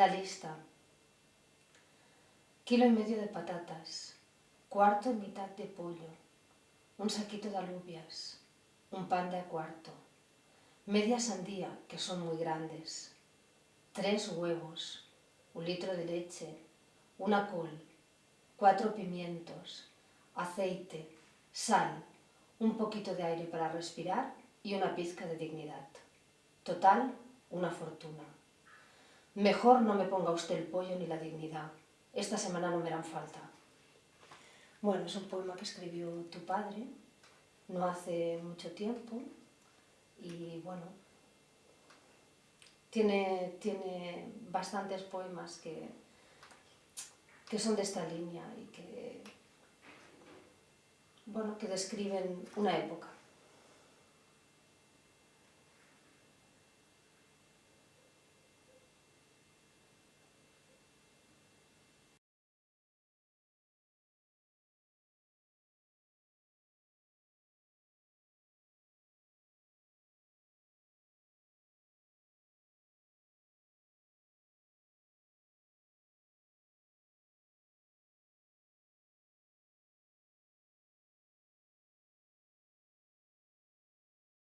La lista. Kilo y medio de patatas, cuarto y mitad de pollo, un saquito de alubias, un pan de a cuarto, media sandía, que son muy grandes, tres huevos, un litro de leche, una col, cuatro pimientos, aceite, sal, un poquito de aire para respirar y una pizca de dignidad. Total, una fortuna. Mejor no me ponga usted el pollo ni la dignidad. Esta semana no me harán falta. Bueno, es un poema que escribió tu padre, no hace mucho tiempo, y bueno, tiene, tiene bastantes poemas que, que son de esta línea y que, bueno, que describen una época.